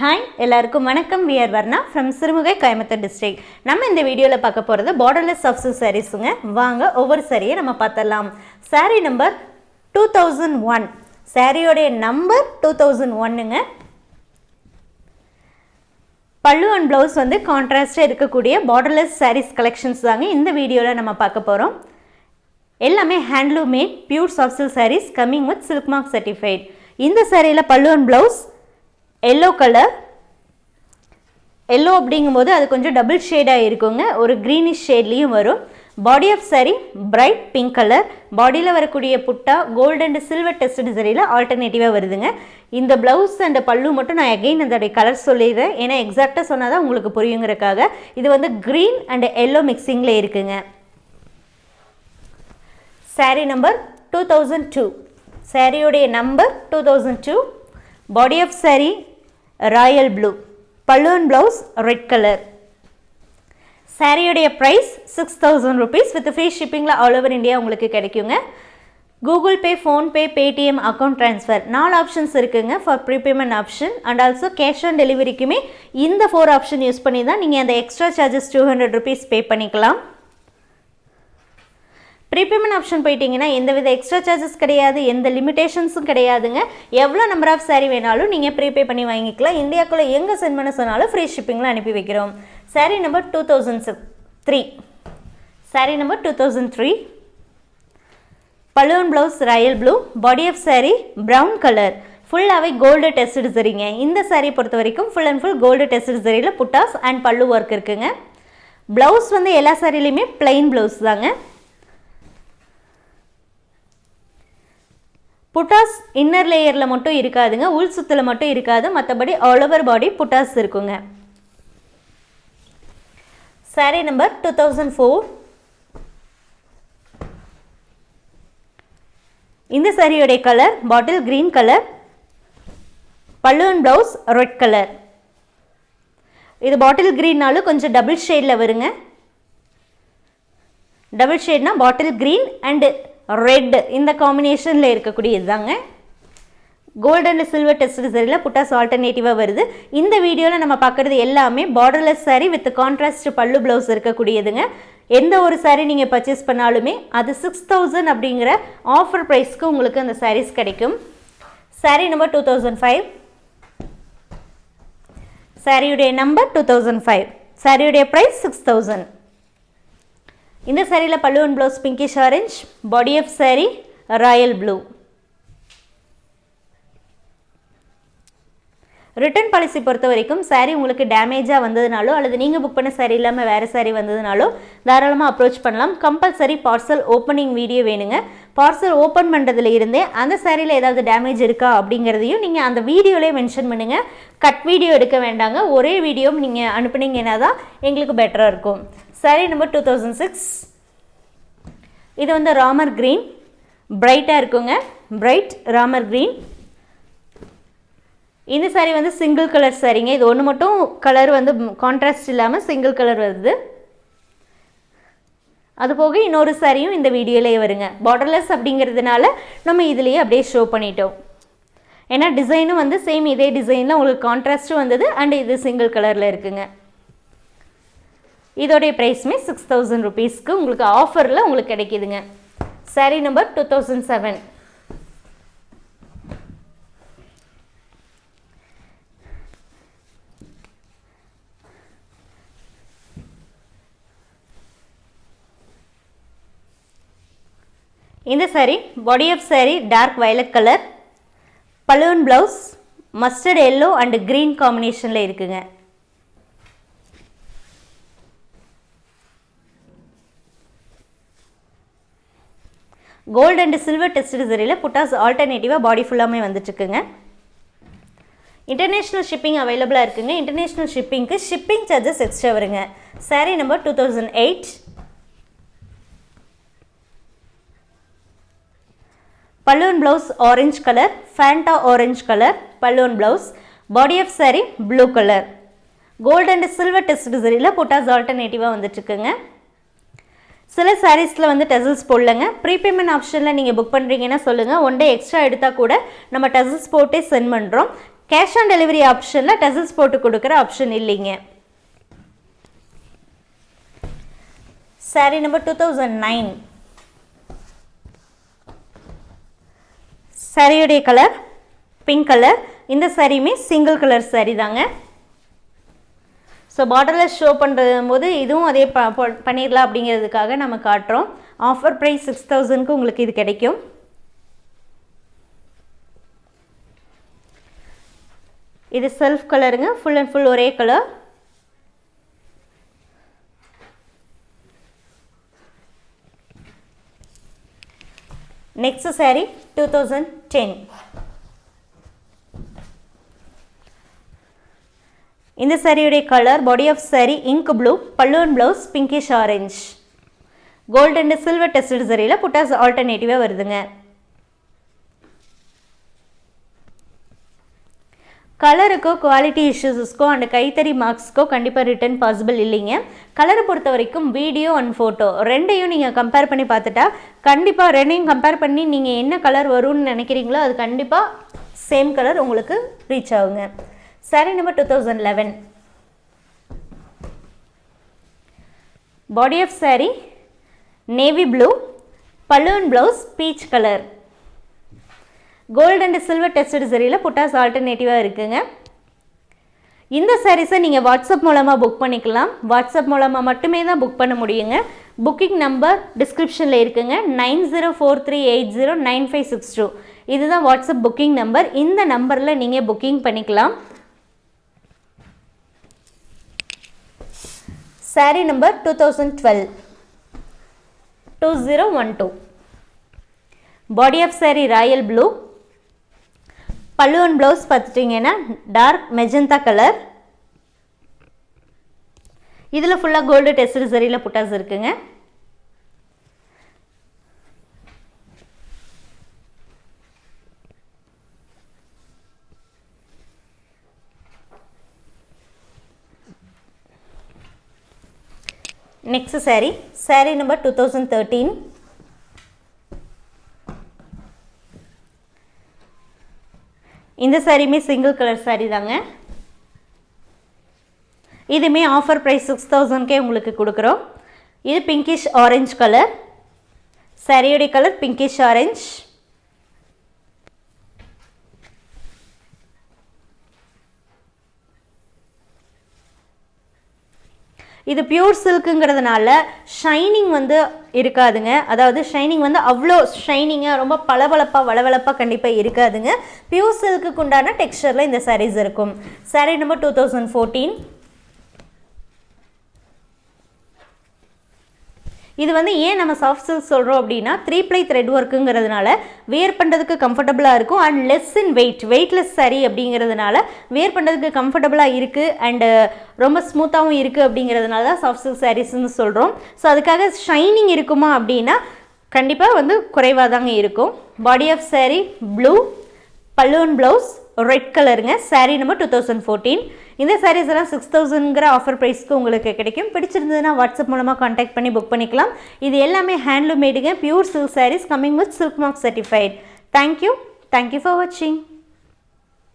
Hi எல்லாருக்கும் வணக்கம். We're Varna from Sirumugai Coimbatore district நம்ம இந்த வீடியோவில் பார்க்க போகிறது பார்டர்லெஸ் சப்ஸு சாரீஸுங்க வாங்க ஒவ்வொரு சாரியை நம்ம பார்த்துடலாம். Sari number two thousand one சாரியோடைய number two thousand ஒன்னுங்க பல்லு அண்ட் ப்ளவுஸ் வந்து கான்ட்ராஸ்டாக இருக்கக்கூடிய பார்டர்லெஸ் சாரீஸ் கலெக்ஷன்ஸ் தாங்க இந்த வீடியோவில் நம்ம பார்க்க போகிறோம் எல்லாமே handloom made pure soft silk saris coming with silk mark certified இந்த சாரியில் pallu and blouse yellow colour yellow அப்படிங்கும்போது அது கொஞ்சம் டபுள் ஷேடாக இருக்குங்க ஒரு க்ரீனிஷ் ஷேட்லேயும் வரும். Body of sari bright pink colour பாடியில் வரக்கூடிய butta gold and silver test சரியில் ஆல்டர்னேட்டிவாக வருதுங்க. இந்த ப்ளவுஸ் அண்ட் பல்லு மட்டும் நான் அகெயின் அதோடைய கலர் சொல்லிடுறேன். ஏன்னா எக்ஸாக்டாக சொன்னால் தான் உங்களுக்கு புரியுங்கிறக்காக. இது வந்து க்ரீன் அண்ட் எல்லோ மிக்சிங்கில் இருக்குங்க. Sari number two thousand two சாரியோடைய number two thousand two body of sari royal blue பல்லுவன் ப்ளவுஸ் ரெட் கலர் சாரியுடைய price six thousand rupees with free ஷிப்பிங்கில் all over India உங்களுக்கு கிடைக்குங்க. Google Pay PhonePe Paytm account transfer நாலு options இருக்குங்க for prepayment option and also cash on டெலிவரிக்குமே இந்த four option use பண்ணி தான் நீங்கள் அந்த extra charges two hundred rupees pay பண்ணிக்கலாம். ப்ரீபேமெண்ட் ஆப்ஷன் போயிட்டீங்கன்னா எந்தவித எக்ஸ்ட்ரா சார்ஜஸ் கிடையாது எந்த லிமிடேஷன்ஸும் கிடையாதுங்க. எவ்வளோ நம்பர் ஆஃப் சாரீ வேணாலும் நீங்கள் ப்ரீபே பண்ணி வாங்கிக்கலாம். இந்தியாக்குள்ளே எங்கே சென்ட் பண்ண சொன்னாலும் ஃப்ரீ ஷிப்பிங்கில் அனுப்பி வைக்கிறோம். Sari number two thousand three sari number two thousand three balloon blouse royal blue body of sari brown colour ஃபுல்லாகவே கோல்டு டெஸ்டு சரிங்க இந்த சாரீ பொறுத்த வரைக்கும் full and full gold test சரியில் buttas and பல்லு ஒர்க் இருக்குங்க. ப்ளவுஸ் வந்து எல்லா சாரிலையுமே பிளெயின் ப்ளவுஸ் தாங்க. புட்டாஸ் இன்னர் லேயரில் மட்டும் இருக்காதுங்க. உள் சுத்தில் மட்டும் இருக்காது. மற்றபடி ஆல் ஓவர் பாடி புட்டாஸ் இருக்குங்க. Sari number two thousand four இந்த சாரியோடைய கலர் பாட்டில் கிரீன் கலர் பல்லுவன் ப்ளவுஸ் ரெட் கலர் இது பாட்டில் க்ரீன்னாலும் கொஞ்சம் டபுள் ஷேடில் வருங்க. டபுள் ஷேட்னா பாட்டில் க்ரீன் அண்டு ரெட் இந்த காம்பினேஷனில் இருக்கக்கூடியது தாங்க கோல்டு அண்ட் சில்வர் டெஸ்ட் சரியில் புட்டாஸ் ஆல்டர்னேட்டிவாக வருது. இந்த வீடியோவில் நம்ம பார்க்குறது எல்லாமே borderless sari with contrast pallu blouse இருக்கக்கூடியதுங்க. எந்த ஒரு சாரீ நீங்கள் பர்ச்சேஸ் பண்ணாலுமே அது சிக்ஸ் தௌசண்ட் அப்படிங்கிற ஆஃபர் ப்ரைஸ்க்கு உங்களுக்கு அந்த சாரீஸ் கிடைக்கும். Sari number two thousand five சாரியுடைய நம்பர் டூ தௌசண்ட் ஃபைவ் சாரியுடைய ப்ரைஸ் சிக்ஸ் தௌசண்ட் இந்த சாரியில் and blouse pinkish orange body of sari royal blue return policy பொறுத்த வரைக்கும் சாரீ உங்களுக்கு டேமேஜாக வந்ததுனாலோ அல்லது நீங்கள் புக் பண்ண சாரீ இல்லாமல் வேறு சாரீ வந்ததுனாலோ தாராளமாக அப்ரோச் பண்ணலாம். கம்பல்சரி பார்சல் ஓப்பனிங் வீடியோ வேணுங்க. பார்சல் ஓப்பன் பண்ணுறதுல இருந்தே அந்த சாரியில் ஏதாவது டேமேஜ் இருக்கா அப்படிங்கிறதையும் நீங்கள் அந்த வீடியோலேயே மென்ஷன் பண்ணுங்கள் கட் வீடியோ எடுக்க வேண்டாங்க. ஒரே வீடியோ நீங்கள் அனுப்புனீங்கன்னா தான் எங்களுக்கு பெட்டராக இருக்கும். Sari number two thousand six இது வந்து ராமர் க்ரீன் பிரைட்டாக இருக்குங்க. பிரைட் ராமர் க்ரீன் இந்த சாரீ வந்து சிங்கிள் கலர் சாரீங்க இது ஒன்று மட்டும் கலர் வந்து கான்ட்ராஸ்ட் இல்லாமல் சிங்கிள் கலர் வருது. அது போக இன்னொரு சாரியும் இந்த வீடியோலேயே வருங்க. பார்டர்லெஸ் அப்படிங்கிறதுனால நம்ம இதுலேயே அப்படியே ஷோ பண்ணிட்டோம். ஏன்னா டிசைனும் வந்து சேம் இதே டிசைனில் உங்களுக்கு கான்ட்ராஸ்ட்டும் வந்தது அண்ட் இது சிங்கிள் கலரில் இருக்குங்க. இதோடைய ப்ரைஸுமே சிக்ஸ் தௌசண்ட் ருபீஸ்க்கு உங்களுக்கு ஆஃபரில் உங்களுக்கு கிடைக்கிதுங்க. Sari number two thousand seven இந்த sari body of sari dark violet colour balloon blouse mustard yellow and green காம்பினேஷனில் இருக்குங்க. கோல்டு அண்ட் சில்வர் டெஸ்ட் சரியில் புட்டாஸ் ஆல்டர்னேட்டிவாக பாடி ஃபுல்லாமே வந்துட்டுருக்குங்க. இன்டர்நேஷ்னல் ஷிப்பிங் அவைலபிளாக இருக்குங்க. இன்டர்நேஷ்னல் ஷிப்பிங்க்கு ஷிப்பிங் சார்ஜஸ் எக்ஸ்ட்ரா வருங்க. Sari number two thousand eight பல்லுவன் blouse orange colour Fanta orange colour பல்லுவன் blouse body of sari blue colour gold and silver test சரியில் புட்டாஸ் ஆல்டர்னேட்டிவாக வந்துட்டுருக்குங்க. சில சாரீஸில் வந்து டெசல்ஸ் போடலங்க. ப்ரீபேமெண்ட் ஆப்ஷனில் நீங்கள் புக் பண்ணுறீங்கன்னா சொல்லுங்கள் ஒன் டே எக்ஸ்ட்ரா எடுத்தால் கூட நம்ம டெசல்ஸ் போட்டே சென்ட் பண்ணுறோம் கேஷ் ஆன் டெலிவரி ஆப்ஷனில் டெசல்ஸ் போட்டு கொடுக்குற ஆப்ஷன் இல்லைங்க. Sari number two thousand nine சாரியுடைய கலர் பிங்க் கலர் இந்த சாரியுமே சிங்கிள் கலர் சாரி தாங்க. ஸோ பார்டரில் ஷோ பண்ணுறது போது இதுவும் அதே ப ப- பண்ணிடலாம் அப்படிங்கிறதுக்காக நம்ம காட்டுறோம். ஆஃபர் ப்ரைஸ் சிக்ஸ் தௌசண்ட்க்கு உங்களுக்கு இது கிடைக்கும். இது செல்ஃப் கலருங்க ஃபுல் அண்ட் ஃபுல் ஒரே colour next sari two thousand ten இந்த சாரியுடைய colour body of sari ink blue பல்லுவன் blouse pinkish orange gold and silver tested சரியில் புட்டாஸ் ஆல்டர்னேட்டிவாக வருதுங்க. கலருக்கோ குவாலிட்டி இஷ்யூஸஸ்க்கோ அண்ட் கைத்தறி மார்க்ஸ்க்கோ கண்டிப்பாக ரிட்டர்ன் பாசிபிள் இல்லைங்க. கலரை பொறுத்த வரைக்கும் வீடியோ அண்ட் ஃபோட்டோ ரெண்டையும் நீங்கள் கம்பேர் பண்ணி பார்த்துட்டா கண்டிப்பாக ரெண்டையும் கம்பேர் பண்ணி நீங்கள் என்ன கலர் வரும்னு நினைக்கிறீங்களோ அது கண்டிப்பாக சேம் கலர் உங்களுக்கு ரீச் ஆகுங்க. Sari number two thousand eleven body of sari navy blue balloon blouse peach colour gold and silver tested சரியில் புட்டாஸ் ஆல்டர்னேட்டிவாக இருக்குங்க. இந்த சாரீஸை நீங்கள் வாட்ஸ்அப் மூலமாக புக் பண்ணிக்கலாம். வாட்ஸ்அப் மூலமாக மட்டுமே தான் புக் பண்ண முடியுங்க. புக்கிங் நம்பர் டிஸ்கிரிப்ஷனில் இருக்குங்க. Nine zero four three eight zero nine five six two இதுதான் வாட்ஸ்அப் புக்கிங் நம்பர் இந்த நம்பரில் நீங்கள் புக்கிங் பண்ணிக்கலாம். Sari number two thousand twelve two zero one two body of sari royal blue pallu and blouse பார்த்துட்டிங்கன்னா dark magenta colour இதில் ஃபுல்லாக gold test சரியில் புட்டாஸ் இருக்குங்க. Next sari sari number two thousand thirteen இந்த சாரியுமே சிங்கிள் கலர் சாரீ தாங்க. இதுவுமே offer price six தௌசண்ட்கே உங்களுக்கு கொடுக்குறோம். இது பிங்கிஷ் ஆரஞ்ச் கலர் சாரியுடைய கலர் பிங்கிஷ் ஆரஞ்ச் இது பியூர் சில்க்குங்கிறதுனால ஷைனிங் வந்து இருக்காதுங்க. அதாவது ஷைனிங் வந்து அவ்வளோ ஷைனிங்காக ரொம்ப பளபளப்பாக வளவளப்பாக கண்டிப்பாக இருக்காதுங்க. பியூர் சில்க்குக்கு உண்டான டெக்ஸ்சரில் இந்த சாரீஸ் இருக்கும். Sari number two thousand fourteen இது வந்து ஏன் நம்ம சாஃப்ட் சில்க் சொல்கிறோம் அப்படின்னா த்ரீ ப்ளை த்ரெட் ஒர்க்குங்கிறதுனால வேர் பண்ணுறதுக்கு கம்ஃபர்டபுளாக இருக்கும். And less in weight weightless சரி அப்படிங்கிறதுனால வேர் பண்ணுறதுக்கு கம்ஃபர்டபுளாக இருக்குது அண்டு ரொம்ப ஸ்மூத்தாகவும் இருக்குது அப்படிங்கிறதுனால தான் சாஃப்ட் சில்க் சாரீஸ்ன்னு சொல்கிறோம் ஸோ அதுக்காக ஷைனிங் இருக்குமா அப்படின்னா கண்டிப்பாக வந்து குறைவாக தாங்க இருக்கும். Body of sari blue balloon blouse red கலருங்க sari number two thousand fourteen இந்த சாரீஸ் எல்லாம் சிக்ஸ் தௌசண்ட்ங்கிற ஆஃபர் ப்ரைஸ்க்கு உங்களுக்கு கிடைக்கும். பிடிச்சிருந்ததுன்னா வாட்ஸ்அப் மூலமாக காண்டாக்ட் பண்ணி புக் பண்ணிக்கலாம். இது எல்லாமே handloom மேடுங்க pure silk saris coming with silk mark certified thank you thank you for வாட்சிங்